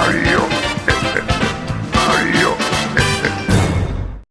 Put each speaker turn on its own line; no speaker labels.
are you?